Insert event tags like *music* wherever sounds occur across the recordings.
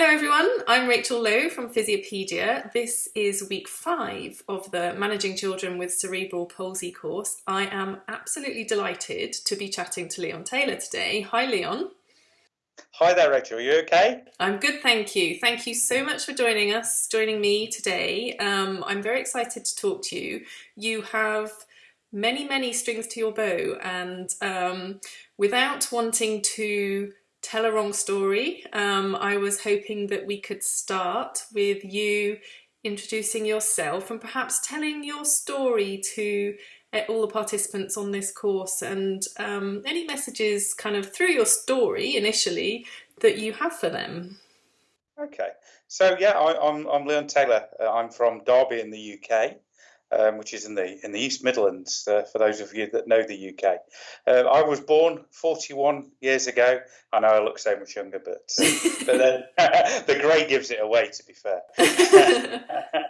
Hello everyone, I'm Rachel Lowe from Physiopedia. This is week five of the Managing Children with Cerebral Palsy course. I am absolutely delighted to be chatting to Leon Taylor today. Hi Leon. Hi there Rachel, are you okay? I'm good, thank you. Thank you so much for joining us, joining me today. Um, I'm very excited to talk to you. You have many, many strings to your bow and um, without wanting to tell a wrong story. Um, I was hoping that we could start with you introducing yourself and perhaps telling your story to uh, all the participants on this course and um, any messages kind of through your story initially that you have for them. Okay, so yeah, I, am I'm, I'm Leon Taylor. Uh, I'm from Derby in the UK um, which is in the in the East Midlands. Uh, for those of you that know the UK, uh, I was born 41 years ago. I know I look so much younger, but uh, *laughs* but then *laughs* the grey gives it away. To be fair. *laughs*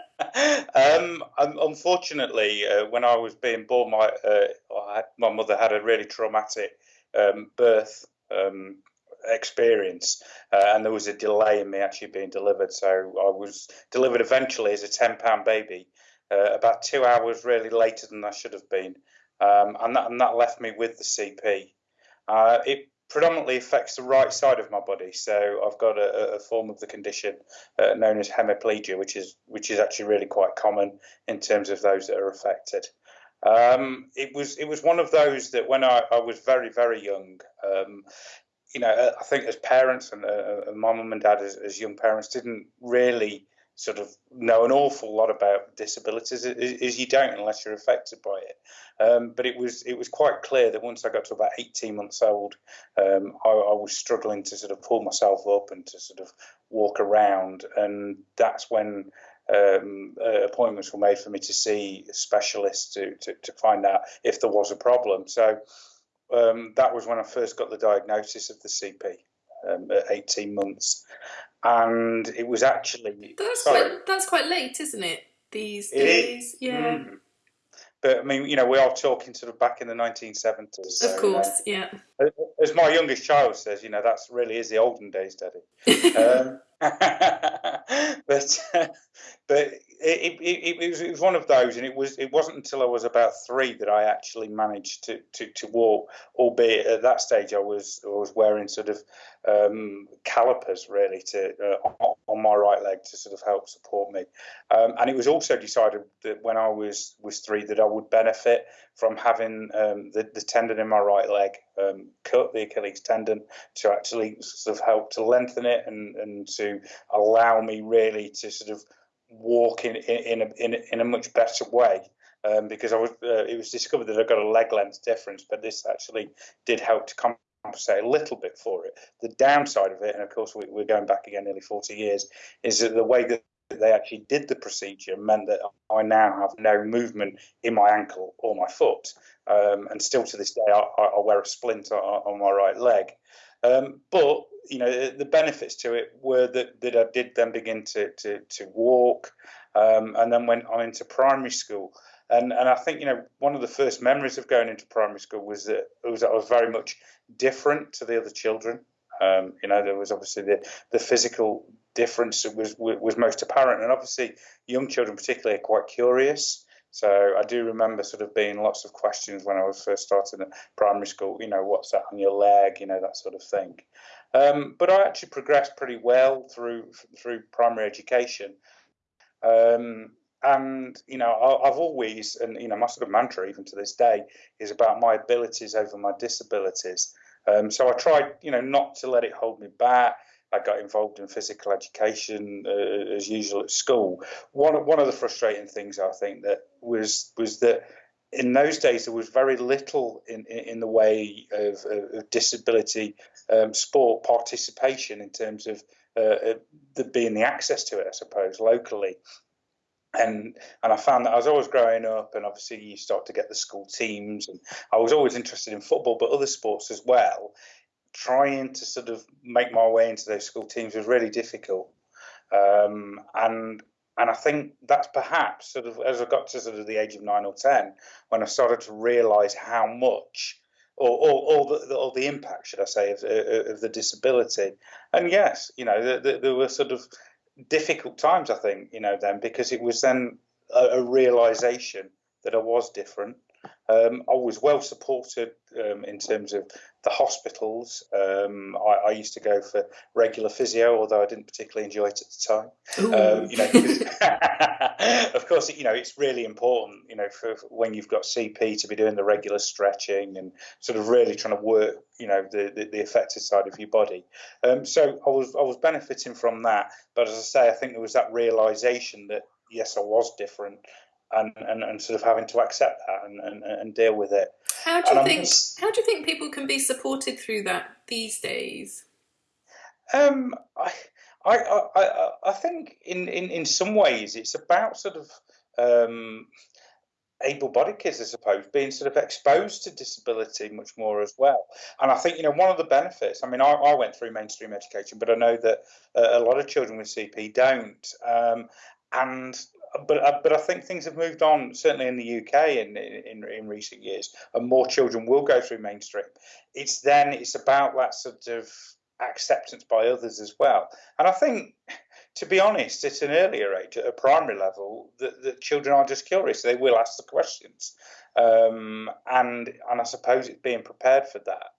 um, unfortunately, uh, when I was being born, my uh, my mother had a really traumatic um, birth. Um, experience uh, and there was a delay in me actually being delivered so I was delivered eventually as a 10 pound baby uh, about two hours really later than I should have been, um, and, that, and that left me with the CP. Uh, it predominantly affects the right side of my body, so I've got a, a form of the condition uh, known as hemiplegia, which is which is actually really quite common in terms of those that are affected. Um, it was it was one of those that when I, I was very very young, um, you know, I think as parents and, uh, and my mum and dad as, as young parents didn't really sort of know an awful lot about disabilities is you don't unless you're affected by it. Um, but it was it was quite clear that once I got to about 18 months old, um, I, I, was struggling to sort of pull myself up and to sort of walk around, and that's when. Um, uh, appointments were made for me to see specialists to, to, to find out if there was a problem. So um, that was when I first got the diagnosis of the CP um, at 18 months and it was actually that's sorry. quite that's quite late, isn't it? These days, yeah. Mm. But I mean, you know, we are talking sort of back in the 1970s. So, of course, you know, yeah. As my youngest child says, you know, that's really is the olden days, Daddy. *laughs* um, *laughs* but *laughs* but it, it, it, was, it was one of those, and it was it wasn't until I was about three that I actually managed to, to, to walk. Albeit at that stage, I was I was wearing sort of um, calipers really to uh, on my right leg to sort of help support me. Um, and it was also decided that when I was was three that I would benefit from having um, the, the tendon in my right leg um, cut, the Achilles tendon, to actually sort of help to lengthen it and, and to allow me really to sort of walk in in, in, a, in, in a much better way. Um, because I was, uh, it was discovered that I got a leg length difference, but this actually did help to compensate a little bit for it. The downside of it, and of course we, are going back again nearly 40 years, is that the way that they actually did the procedure meant that I now have no movement in my ankle or my foot, um, and still to this day I, I wear a splint on, on my right leg. Um, but you know the benefits to it were that, that I did then begin to to, to walk, um, and then went on into primary school. And and I think you know one of the first memories of going into primary school was that it was I was very much different to the other children. Um, you know there was obviously the the physical difference was was most apparent, and obviously young children particularly are quite curious. So I do remember sort of being lots of questions when I was first starting at primary school. You know, what's that on your leg? You know, that sort of thing. Um, but I actually progressed pretty well through through primary education. Um, and you know, I, have always, and you know, my sort of mantra even to this day is about my abilities over my disabilities. Um, so I tried, you know, not to let it hold me back. I got involved in physical education uh, as usual at school. One one of the frustrating things I think that was was that in those days there was very little in in, in the way of, of disability um, sport participation in terms of uh, the being the access to it, I suppose, locally. And and I found that I was always growing up, and obviously you start to get the school teams, and I was always interested in football, but other sports as well trying to sort of make my way into those school teams was really difficult. Um, and and I think that's perhaps sort of as I got to sort of the age of nine or ten when I started to realise how much or, or, or, the, or the impact, should I say, of, uh, uh, of the disability. And yes, you know, there were sort of difficult times, I think, you know, then because it was then a, a realization that I was different. Um, I was well supported um, in terms of the hospitals. Um, I, I, used to go for regular physio, although I didn't particularly enjoy it at the time. Um, you know, *laughs* of course, you know it's really important. You know, for, for, when you've got CP to be doing the regular stretching and sort of really trying to work, you know, the the, the affected side of your body. Um, so I was I was benefiting from that. But as I say, I think there was that realization that yes, I was different and, and, and sort of having to accept that and, and, and deal with it. How do you think? Just, how do you think people can be supported through that these days? Um, I, I, I, I think in, in, in some ways it's about sort of um, able-bodied kids, I suppose, being sort of exposed to disability much more as well. And I think you know one of the benefits. I mean, I, I went through mainstream education, but I know that uh, a lot of children with CP don't. Um, and but uh, but I think things have moved on certainly in the UK in, in in recent years, and more children will go through mainstream. It's then it's about that sort of acceptance by others as well, and I think. To be honest, at an earlier age, at a primary level, that the children are just curious. They will ask the questions, um, and and I suppose it's being prepared for that.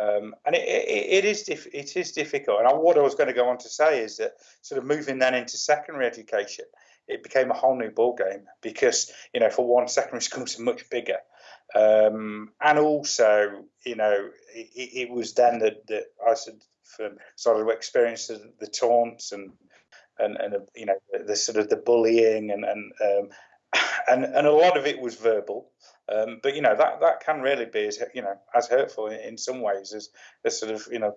Um, and it, it, it is it is difficult. And what I was going to go on to say is that sort of moving then into secondary education, it became a whole new ball game because you know for one secondary *laughs* schools are much bigger um, and also you know it, it, was then that, that I started to experience the, the taunts and and, and you know the, the, sort of the bullying and and um, *laughs* and and a lot of it was verbal um, but you know that that can really be as you know as hurtful in, in some ways as as sort of you know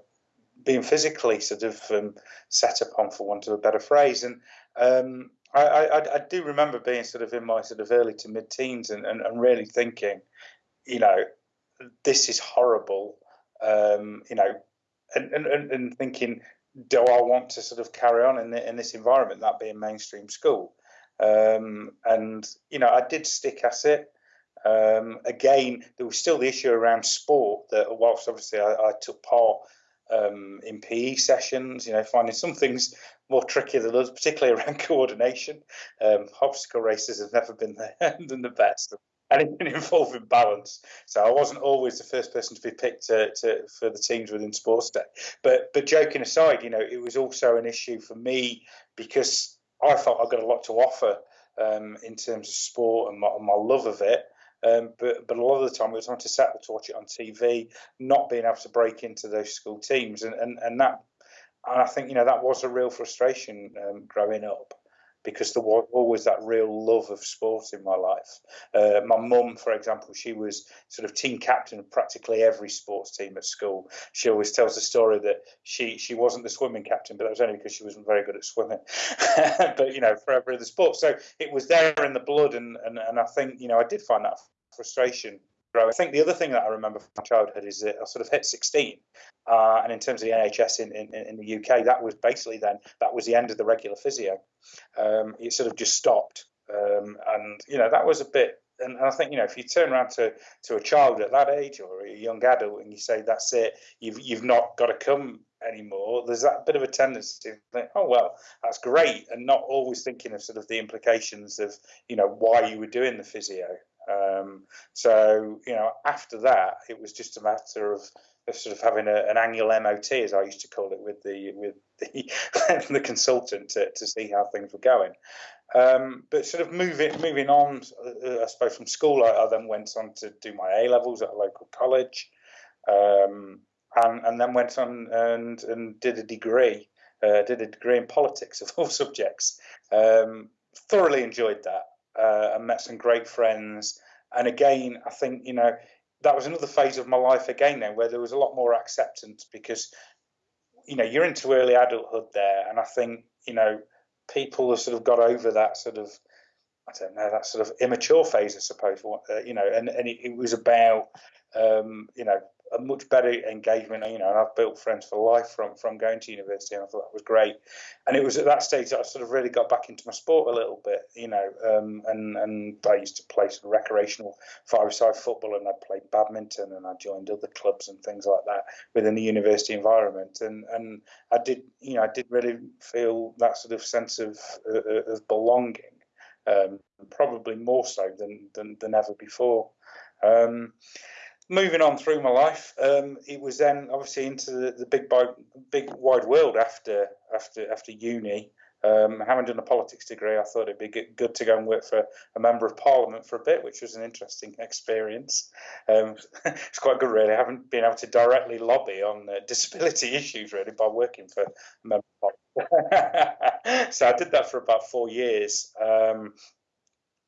being physically sort of um, set upon, for want of a better phrase. And um, I, I, I, do remember being sort of in my sort of early to mid teens and, and, and, really thinking, you know, this is horrible, um, you know, and, and, and thinking, do I want to sort of carry on in, the, in this environment, that being mainstream school? Um, and, you know, I did stick at it. Um, again, there was still the issue around sport that, whilst obviously I, I took part um, in PE sessions, you know, finding some things more tricky than others, particularly *laughs* around coordination. Um, obstacle races have never been the, *laughs* than the best. Anything involving balance. So I wasn't always the first person to be picked to, to, for the teams within Sports Day. But but joking aside, you know, it was also an issue for me because I thought I got a lot to offer um, in terms of sport and my, and my love of it. Um, but but a lot of the time we were trying to settle to watch it on TV, not being able to break into those school teams, and and, and that and I think you know that was a real frustration um, growing up because there was always that real love of sport in my life. Uh, my mum, for example, she was sort of team captain of practically every sports team at school. She always tells the story that she she wasn't the swimming captain, but that was only because she wasn't very good at swimming. *laughs* but you know, for every other sport, so it was there in the blood, and, and and I think you know I did find that frustration I think the other thing that I remember from my childhood is that I sort of hit 16, uh, and in terms of the NHS in, in, in, the UK, that was basically then that was the end of the regular physio. Um, it sort of just stopped, um, and you know that was a bit. And, and I think you know if you turn around to, to a child at that age or a young adult and you say that's it, you've you've not got to come anymore. There's that bit of a tendency to think, oh well, that's great, and not always thinking of sort of the implications of you know why you were doing the physio. Um, so you know, after that, it was just a matter of, of sort of having a, an annual MOT, as I used to call it, with the with the, *laughs* the consultant to, to see how things were going. Um, but sort of moving moving on, uh, I suppose from school, I, I, then went on to do my A levels at a local college, um, and and then went on and and did a degree. Uh, did a degree in politics *laughs* of all subjects. Um, thoroughly enjoyed that uh, and met some great friends. And again, I think you know that was another phase of my life again then where there was a lot more acceptance because you know you're into early adulthood there, and I think you know people have sort of got over that sort of I don't know that sort of immature phase, I suppose. Uh, you know, and and it, it was about um, you know a much better engagement. You know, and I've built friends for life from from going to university, and I thought that was great. And it was at that stage that I sort of really got back into my sport a little bit. You know, um, and and I used to play some recreational five-a-side football, and I played badminton, and I joined other clubs and things like that within the university environment. And and I did, you know, I did really feel that sort of sense of uh, of belonging. Um, probably more so than than, than ever before. Um, moving on through my life, um, it was then obviously into the, the big big wide world after after after uni. Um, having done a politics degree, I thought it'd be good to go and work for a member of parliament for a bit, which was an interesting *laughs* experience. Um, *laughs* it's quite good, really. I haven't been able to directly lobby on uh, disability *laughs* issues, really, by working for a member of parliament. so I did that for about four years. Um,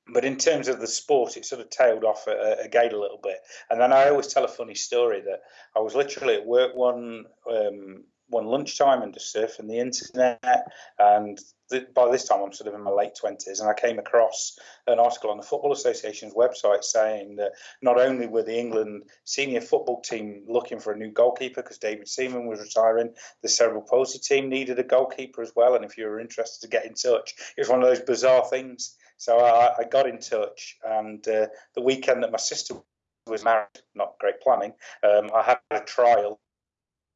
but in terms of the sport, it sort of tailed off again a little bit. And then I always tell a funny story that I was literally at work one um, one lunchtime and just surfing the internet. And th- by this time, I'm sort of in my late twenties, and I came across an article on the Football Association's website saying that not only were the England senior football team looking for a new goalkeeper because David Seaman was retiring, the cerebral palsy team needed a goalkeeper as well. And if you were interested to get in touch, it was one of those bizarre things so I, I got in touch, and uh, the weekend that my sister was married, not great planning, um, I had a trial.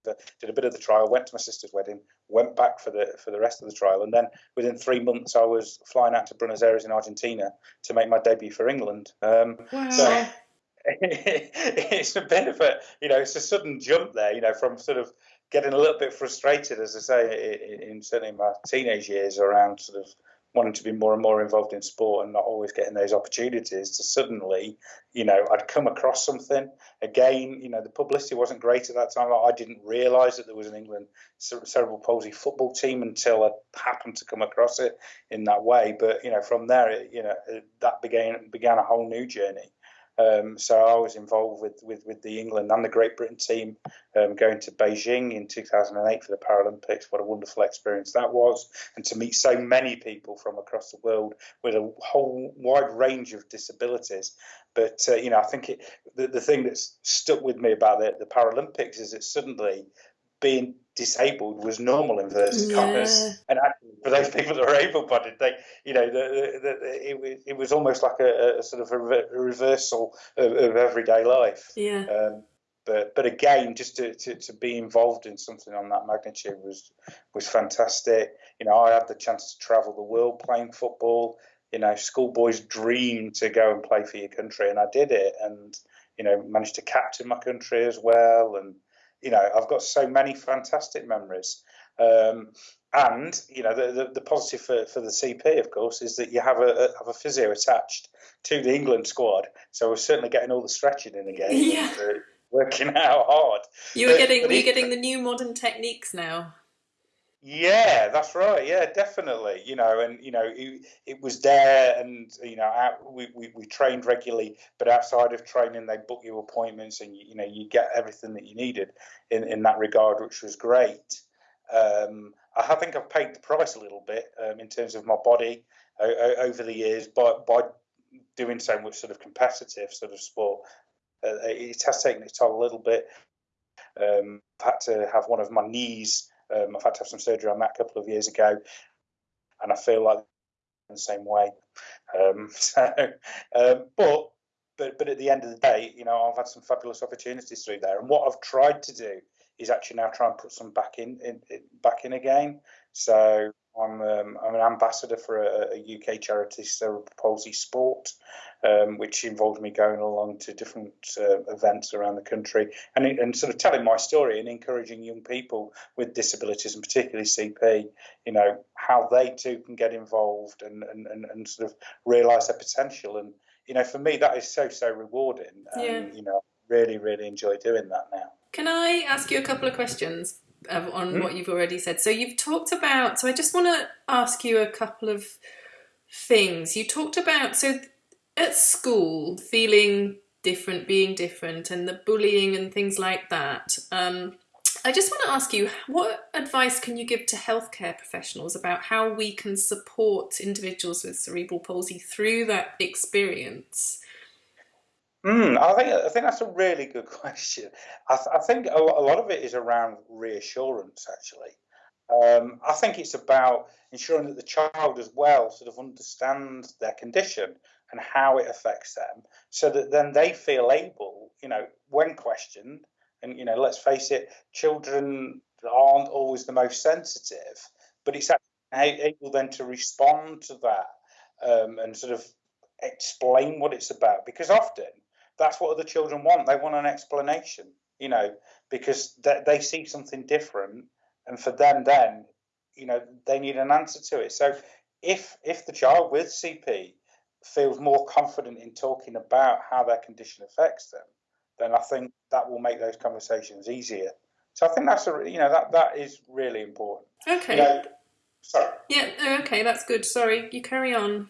Did a bit of the trial, went to my sister's wedding, went back for the for the rest of the trial, and then within three months I was flying out to Buenos Aires in Argentina to make my debut for England. Um, wow. So *laughs* it's a bit of a you know it's a sudden jump there, you know, from sort of getting a little bit frustrated, as I say, in, in certainly my teenage years around sort of wanting to be more and more involved in sport and not always getting those opportunities to suddenly, you know, I'd come across something. Again, you know, the publicity wasn't great at that time. I didn't realise that there was an England cerebral palsy football team until I happened to come across it in that way. But you know, from there, it, you know, that began began a whole new journey. Um, so I was involved with, with, with the England and the Great Britain team um, going to Beijing in 2008 for the Paralympics. What a wonderful experience that was. And to meet so many people from across the world with a whole wide range of disabilities. But, uh, you know, I think it, the, the thing that's stuck with me about the, the Paralympics is that suddenly being disabled was normal in verse yeah. commas. And actually, for those people that are able-bodied, they, you know, the, the, the, it, it was almost like a, a sort of a, a reversal of, of, everyday life. Yeah. Um, but but again, just to, to, to be involved in something on that magnitude was was fantastic. You know, I had the chance to travel the world playing football. You know, schoolboys dream to go and play for your country, and I did it, and you know, managed to captain my country as well, and you know, I've got so many fantastic memories. Um, and you know, the, the, the, positive for, for the CP, of course, is that you have a, have a physio attached to the England squad. So we're certainly getting all the stretching in again. Yeah. working *laughs* out hard. You were getting, were you getting the new modern techniques now? Yeah, that's right. Yeah, definitely. You know, and you know, it, it was there, and you know, out, we, we we trained regularly, but outside of training, they book you appointments, and you, you know, you get everything that you needed in in that regard, which was great. Um, I think I've paid the price a little bit um, in terms of my body uh, over the years by by doing so much sort of competitive sort of sport. Uh, it has taken its toll a little bit. Um, I've had to have one of my knees um, I've had to have some surgery on that a couple of years ago, and I feel like in the same way. Um, *laughs* so, um, but but but at the end of the day, you know, I've had some fabulous opportunities through there, and what I've tried to do is actually now try and put some back in, in, in back in again. So I'm um, I'm an ambassador for a, a UK charity, Cerebral Palsy Sport, um, which involved me going along to different uh, events around the country and, and sort of telling my story and encouraging young people with disabilities and particularly CP, you know, how they too can get involved and, and, and, and sort of realise their potential. And, you know, for me, that is so, so rewarding. And, yeah. you know, really, really enjoy doing that now. Can I ask you a couple of questions? On mm. what you've already said. So you've talked about. So I just want to ask you a couple of things. You talked about so at school feeling different, being different, and the bullying and things like that. Um, I just want to ask you, what advice can you give to healthcare professionals about how we can support individuals with cerebral palsy through that experience? Mm, I think I think that's a really good *laughs* question. I, th- I think a, a lot of it is around reassurance. Actually, um, I think it's about ensuring that the child as well sort of understands their condition and how it affects them, so that then they feel able, you know, when questioned, and you know, let's face it, children aren't always the most sensitive, but it's able then to respond to that um, and sort of explain what it's about because often that's what other children want. They want an explanation, you know, because they, they see something different, and for them, then, you know, they need an answer to it. So, if if the child with CP feels more confident in talking about how their condition affects them, then I think that will make those conversations easier. So I think that's a you know that that is really important. Okay. You know, sorry. Yeah. Okay, that's good. Sorry, you carry on.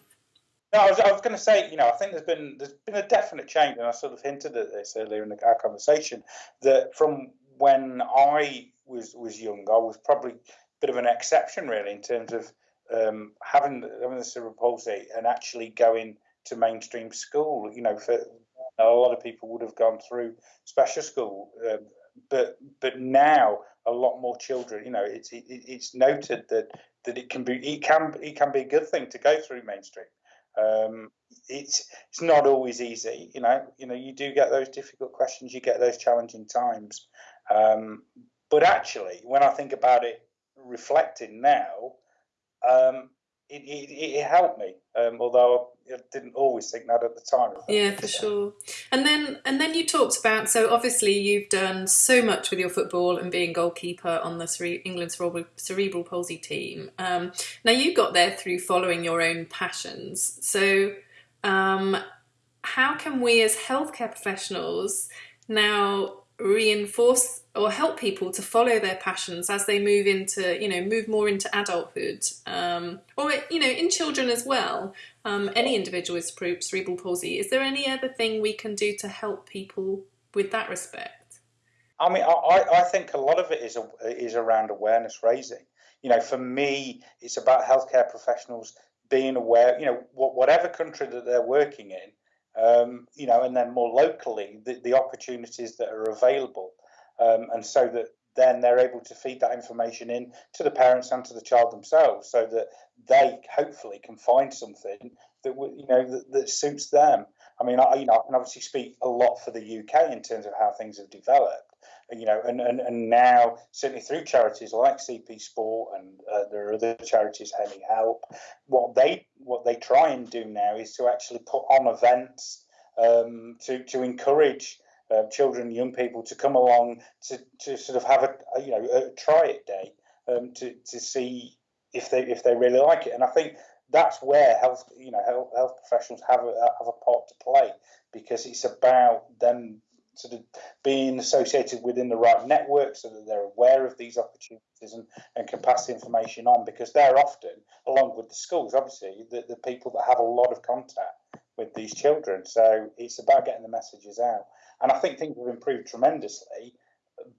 No, I was, I was going to say, you know, I think there's been there's been a definite change, and I sort of hinted at this earlier in the, our conversation that from when I was was young, I was probably a bit of an exception, really, in terms of um, having having the cerebral palsy and actually going to mainstream school. You know, for a lot of people would have gone through special school, um, but but now a lot more children. You know, it's it, it's noted that that it can be it can it can be a good thing to go through mainstream. Um, it's it's not always easy, you know. You know, you do get those difficult questions, you get those challenging times. Um, but actually, when I think about it, reflecting now, um, it, it, it, helped me. Um, although I didn't always think that at the time. Yeah, for sure. And then and then you talked about so obviously you've done so much with your football and being goalkeeper on the Cere- England cerebral, cerebral palsy team. Um, now you got there through following your own passions. So um, how can we as healthcare professionals now reinforce or help people to follow their passions as they move into you know move more into adulthood. Um, or you know in children as well. Um, any individual with cerebral palsy is there any other thing we can do to help people with that respect? I mean i, I think a lot of it is is around awareness raising. You know for me it's about healthcare professionals being aware you know whatever country that they're working in um, you know, and then more locally, the, the opportunities that are available, um, and so that then they're able to feed that information in to the parents and to the child themselves, so that they hopefully can find something that you know that, that suits them. I mean, I, you know, I can obviously speak a lot for the UK in terms of how things have developed, you know, and, and, and now certainly through charities like CP Sport and uh, there are other charities, HemiHelp, what they what they try and do now is to actually put on events um, to to encourage uh, children, young people to come along to, to sort of have a, a you know a try it day um, to to see if they if they really like it, and I think that's where health you know health, health professionals have a have a part to play because it's about them sort of being associated within the right network so that they're aware of these opportunities and, and can pass the information on because they're often, along with the schools, obviously, the, the people that have a lot of contact with these children. So it's about getting the messages out. And I think things have improved tremendously.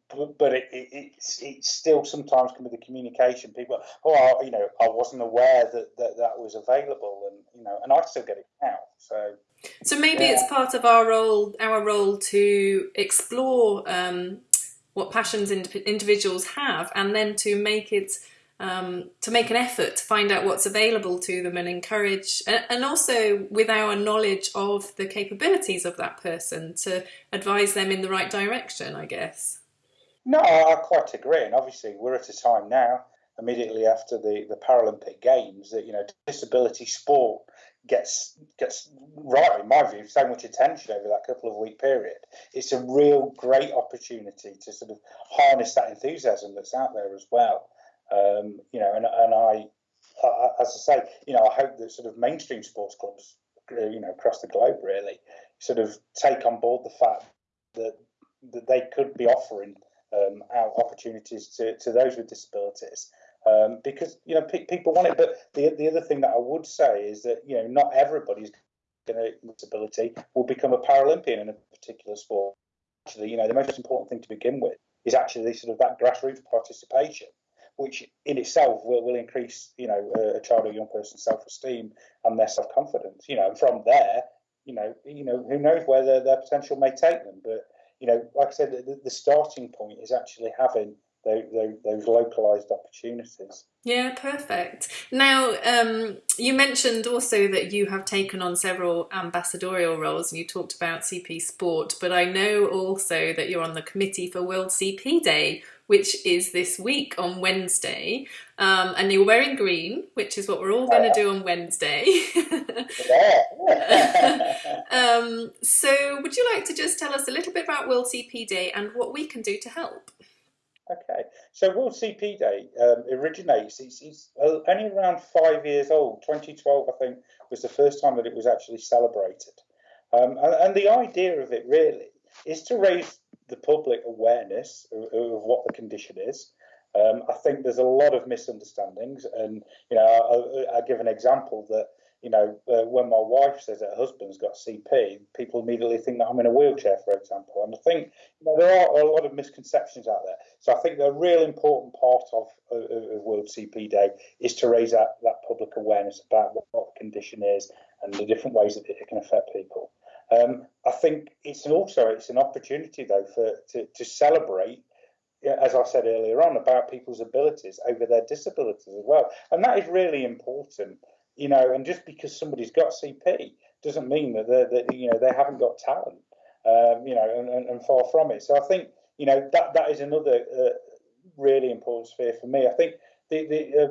But, but it, it, it's, it still sometimes can be the communication. People, oh, I, you know, I wasn't aware that, that that was available, and you know, and I still get it now. So so maybe yeah. it's part of our role, our role to explore um, what passions ind- individuals have, and then to make it um, to make an effort to find out what's available to them and encourage, and, and also with our knowledge of the capabilities of that person to advise them in the right direction. I guess. No, I quite agree, and obviously we're at a time now immediately after the, the Paralympic Games that you know disability sport gets gets right in my view so much attention over that couple of week period. It's a real great opportunity to sort of harness that enthusiasm that's out there as well. Um, you know, and and I, I, as I say, you know, I hope that sort of mainstream sports clubs, you know, across the globe really, sort of take on board the fact that that they could be offering um, out opportunities to, to those with disabilities um, because you know pe- people want it. But the the other thing that I would say is that you know not everybody's going to disability will become a Paralympian in a particular sport. Actually, you know the most important thing to begin with is actually sort of that grassroots participation, which in itself will, will increase you know a, child or young person's self esteem and their self confidence. You know, and from there you know, you know, who knows where their, their potential may take them. But you know, like I said, the, the starting point is actually having those, those, those localized opportunities. Yeah, perfect. Now, um, you mentioned also that you have taken on several ambassadorial roles and you talked about CP Sport, but I know also that you're on the committee for World CP Day, which is this week on Wednesday. Um, and you're wearing green, which is what we're all going to do on Wednesday. *laughs* *laughs* um, so, would you like to just tell us a little bit about World CP Day and what we can do to help? Okay, so World CP Day um, originates, it's, it's, only around five years old. 2012, I think, was the first time that it was actually celebrated. Um, and, and, the idea of it really is to raise the public awareness of, of what the condition is. Um, I think there's a lot of misunderstandings, and you know, I, I give an example that you know, uh, when my wife says her husband's got CP, people immediately think that I'm in a wheelchair, for example. And I think you know, there are a lot of misconceptions out there. So I think the real important part of, of, of World CP Day is to raise that, that public awareness about what, what the condition is and the different ways that it can affect people. Um, think it's also it's an opportunity though for to, to celebrate as I said earlier on, about people's abilities over their disabilities as well. And that is really important you know, and just because somebody's got CP doesn't mean that they that you know they haven't got talent, um, you know, and, and, and, far from it. So I think you know that that is another uh, really important sphere for me. I think the the uh,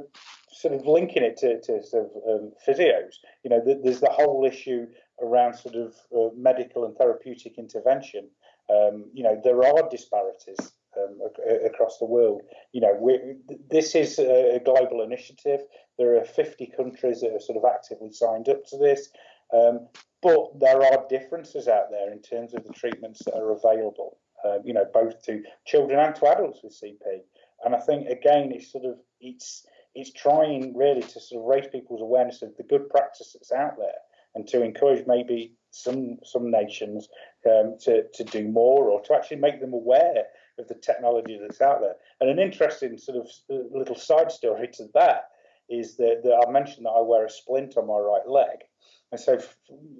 sort of linking it to, to sort of um, physios, you know, the, there's the whole issue around sort of uh, medical and therapeutic intervention. Um, you know, there are disparities um, across the world. You know, this is a global initiative. There are 50 countries that are sort of actively signed up to this, um, but there are differences out there in terms of the treatments that are available. Uh, you know, both to children and to adults with CP. And I think again, it's sort of it's it's trying really to sort of raise people's awareness of the good practice that's out there and to encourage maybe some some nations um, to to do more or to actually make them aware of the technology that's out there. And an interesting sort of uh, little side story to that is that, that I mentioned that I wear a splint on my right leg. And so,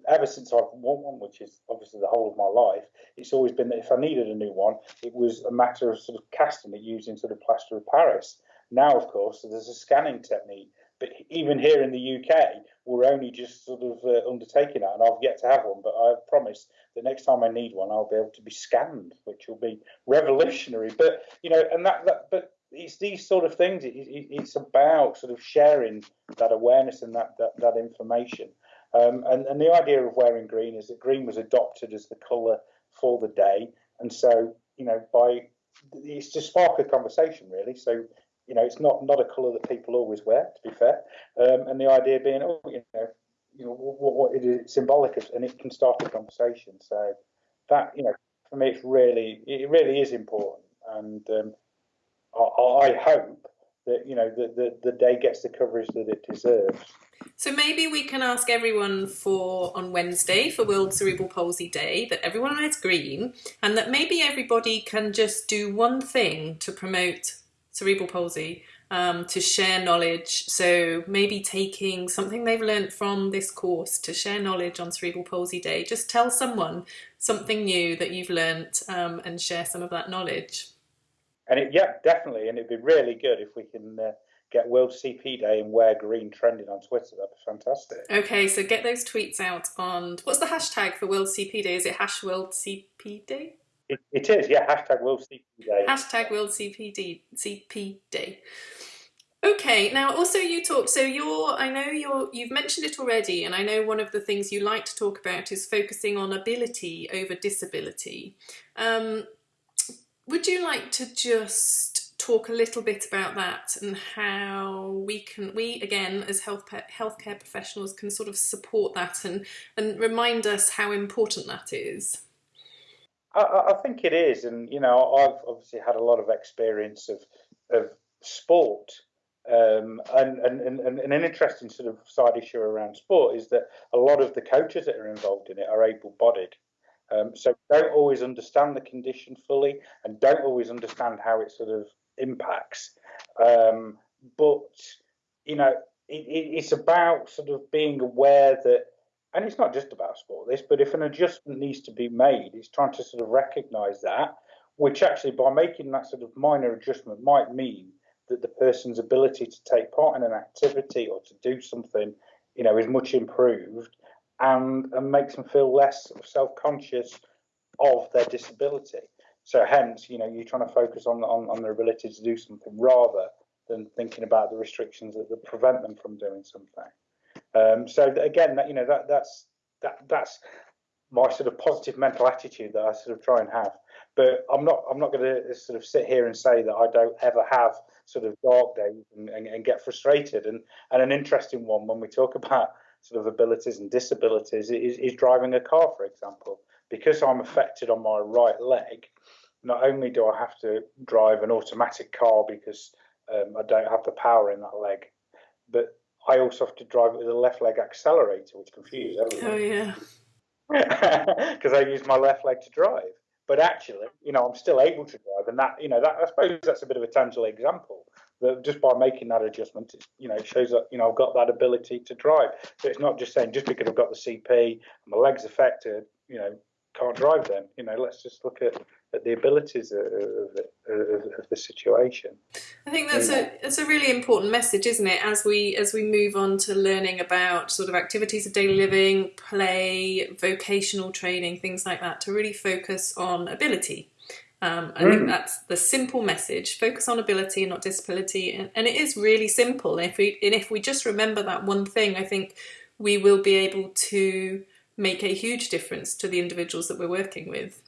ever since I've worn one, which is obviously the whole of my life, it's always been that if I needed a new one, it was a matter of sort of casting it using sort of plaster of Paris. Now, of course, there's a scanning technique but even here in the UK, we're only just sort of uh, undertaking that, and I've yet to have one. But I promise that next time I need one, I'll be able to be scanned, which will be revolutionary. But you know, and that, that but it's these sort of things. It, it, it's about sort of sharing that awareness and that that, that information. Um, and, and the idea of wearing green is that green was adopted as the colour for the day, and so you know by it's to spark a conversation really. So you know, it's not not a colour that people always wear, to be fair. Um, and the idea being, oh, you know, you know what, what it is symbolic of, and it can start a conversation. So that, you know, for me, it's really it really is important, and um, I, I, hope that you know the, the the day gets the coverage that it deserves. So maybe we can ask everyone for on Wednesday for World Cerebral Palsy Day that everyone wears green, and that maybe everybody can just do one thing to promote cerebral palsy um, to share knowledge. So maybe taking something they've learned from this course to share knowledge on Cerebral Palsy Day. Just tell someone something new that you've learned um, and share some of that knowledge. And it, yeah, definitely. And it'd be really good if we can uh, get World CP Day and wear green trending on Twitter. That'd be fantastic. Okay, so get those tweets out on what's the hashtag for World CP Day? Is it hash World CP Day? It, it is, yeah. Hashtag World CP Day. Hashtag World CPD, CP Day. Okay, now also you talked, so you're, I know you're, you've mentioned it already, and I know one of the things you like to talk about is focusing on ability over disability. Um, would you like to just talk a little bit about that and how we can, we again as health healthcare professionals can sort of support that and, and remind us how important that is? I, I, think it is, and you know, I've obviously had a lot of experience of of sport, um, and, and, and, and an interesting sort of side issue around sport is that a lot of the coaches that are involved in it are able-bodied, um, so don't always understand the condition fully, and don't always understand how it sort of impacts. Um, but you know, it, it, it's about sort of being aware that and it's not just about sport, this, but if an adjustment needs to be made, it's trying to sort of recognise that, which actually by making that sort of minor adjustment might mean that the person's ability to take part in an activity or to do something, you know, is much improved and, and makes them feel less self-conscious of their disability. So hence, you know, you're trying to focus on, on, on their ability to do something rather than thinking about the restrictions that prevent them from doing something. Um, so again, that, you know, that that's that that's my sort of positive mental attitude that I sort of try and have. But I'm not I'm not going to sort of sit here and say that I don't ever have sort of dark days and, and, and get frustrated. And and an interesting one when we talk about sort of abilities and disabilities is, is driving a car, for example. Because I'm affected on my right leg, not only do I have to drive an automatic car because um, I don't have the power in that leg, but I also have to drive it with a left leg accelerator, which confuses everyone. Oh yeah. *laughs* Because I use my left leg to drive, but actually, you know, I'm still able to drive, and that, you know, that I suppose that's a bit of a tangible example. That just by making that adjustment, you know, it shows that you know I've got that ability to drive. So it's not just saying just because I've got the CP, and my legs affected, you know, can't drive then. You know, let's just look at at the abilities of, of, of, the situation. I think that's a it's a really important message, isn't it? As we as we move on to learning about sort of activities of daily living, play, vocational training, things like that, to really focus on ability. Um, I mm. think that's the simple message: focus on ability and not disability. And, and it is really simple. And if we and if we just remember that one thing, I think we will be able to make a huge difference to the individuals that we're working with.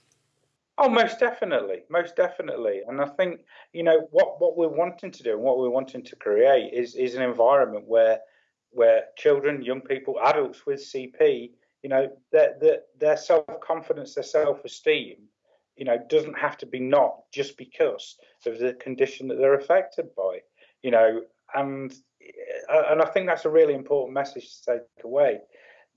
Oh, most definitely, most definitely. And I think you know what what we're wanting to do and what we're wanting to create is is an environment where where children, young people, adults with CP, you know, their their, their self confidence, their self esteem, you know, doesn't have to be not just because of the condition that they're affected by, you know, and uh, and I think that's a really important message to take away.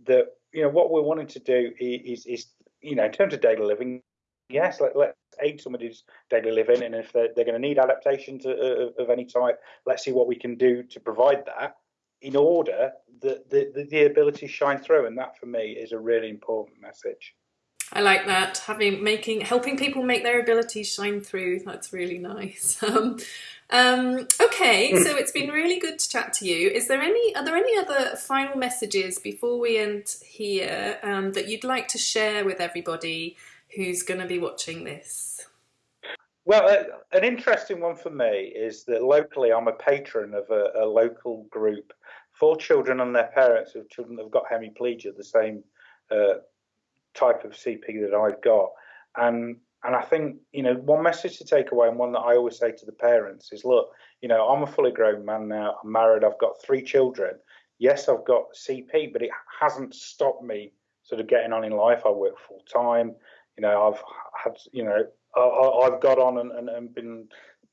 That you know what we're wanting to do is is you know in terms of daily living yes, let, let's aid somebody's daily living, and if they're, they're going to need adaptation to, uh, of any type, let's see what we can do to provide that in order that the, the, the ability shine through. And that for me is a really important message. I like that having making helping people make their abilities shine through. That's really nice. *laughs* Um, um, okay, *laughs* so it's been really good to chat to you. Is there any are there any other final messages before we end here um, that you'd like to share with everybody who's going to be watching this? Well, uh, an interesting one for me is that locally I'm a patron of a, a local group for children and their parents of children that have got hemiplegia, the same uh, type of CP that I've got. And and I think you know one message to take away, and one that I always say to the parents is, look, you know, I'm a fully grown man now. I'm married. I've got three children. Yes, I've got CP, but it hasn't stopped me sort of getting on in life. I work full time you know, I've had, you know, I, have got on and, and, and, been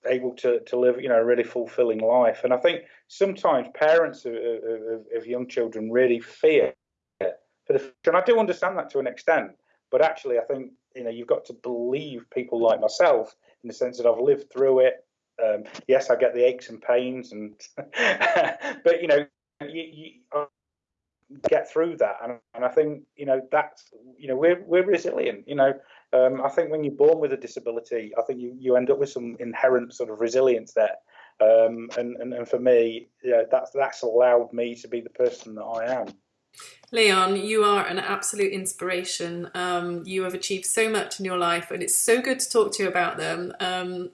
able to, to live, you know, a really fulfilling life. And I think sometimes parents of, of, of young children really fear for the future. And I do understand that to an extent. But actually, I think, you know, you've got to believe people like myself in the sense that I've lived through it. Um, yes, I get the aches and pains, and *laughs* but you know, you, you, get through that. And, and I think you know that's you know we're we're resilient. You know, um, I think when you're born with a disability, I think you, you end up with some inherent sort of resilience there. Um, and, and and for me, yeah, that's that's allowed me to be the person that I am. Leon, you are an absolute inspiration. Um, you have achieved so much in your life, and it's so good to talk to you about them. Um,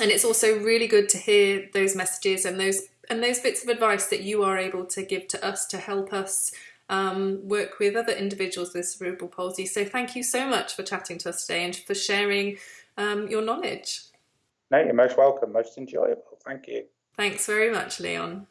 and it's also really good to hear those messages and those and those bits of advice that you are able to give to us to help us um, work with other individuals with cerebral palsy. So thank you so much for chatting to us today and for sharing um, your knowledge. No, you're most welcome, most enjoyable. Thank you. Thanks very much, Leon.